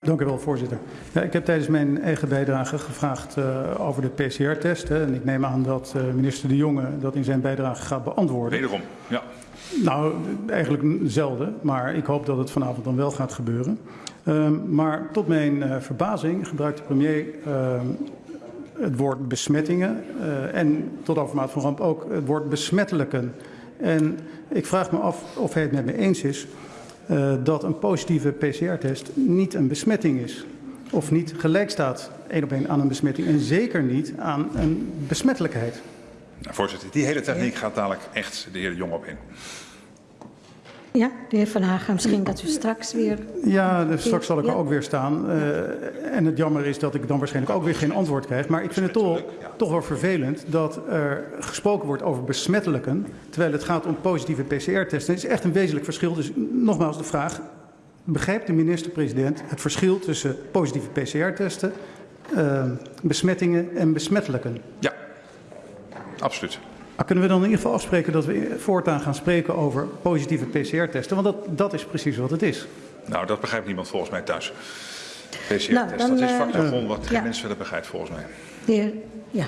Dank u wel, voorzitter. Ja, ik heb tijdens mijn eigen bijdrage gevraagd uh, over de PCR-test. En ik neem aan dat uh, minister De Jonge dat in zijn bijdrage gaat beantwoorden. Wederom, ja. Nou, eigenlijk zelden, maar ik hoop dat het vanavond dan wel gaat gebeuren. Uh, maar tot mijn uh, verbazing gebruikt de premier het woord besmettingen en tot overmaat van ramp ook het woord besmettelijken. En ik vraag me af of hij het met me eens is uh, dat een positieve PCR-test niet een besmetting is. Of niet gelijk staat één op één aan een besmetting. En zeker niet aan een besmettelijkheid. Nou, voorzitter, die hele techniek gaat dadelijk echt de heer Jong op in. Ja, de heer Van Hagen, misschien dat u straks weer... Ja, dus straks zal ik er ook weer staan. Uh, en het jammer is dat ik dan waarschijnlijk ook weer geen antwoord krijg. Maar ik vind het toch, toch wel vervelend dat er gesproken wordt over besmettelijken... terwijl het gaat om positieve PCR-testen. Het is echt een wezenlijk verschil. Dus nogmaals de vraag, begrijpt de minister-president het verschil tussen positieve PCR-testen... Uh, besmettingen en besmettelijken? Ja, absoluut. Maar kunnen we dan in ieder geval afspreken dat we voortaan gaan spreken over positieve PCR-testen? Want dat, dat is precies wat het is. Nou, dat begrijpt niemand volgens mij thuis. PCR-test, nou, dat is vakjargon uh, wat geen ja. mens verder begrijpt volgens mij. De heer, ja,